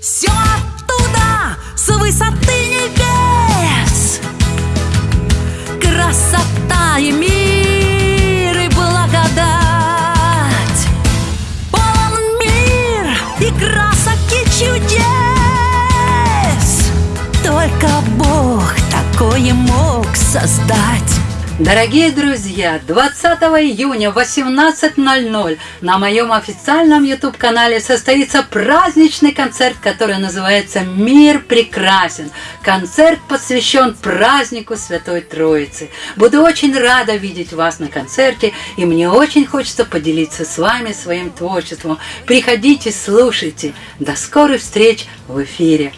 Все оттуда, с высоты небес. Красота и мир и благодать. Полон мир и красок и чудес. Только Бог такое мог создать Дорогие друзья, 20 июня в 18.00 на моем официальном YouTube-канале состоится праздничный концерт, который называется «Мир прекрасен». Концерт посвящен празднику Святой Троицы. Буду очень рада видеть вас на концерте, и мне очень хочется поделиться с вами своим творчеством. Приходите, слушайте. До скорых встреч в эфире.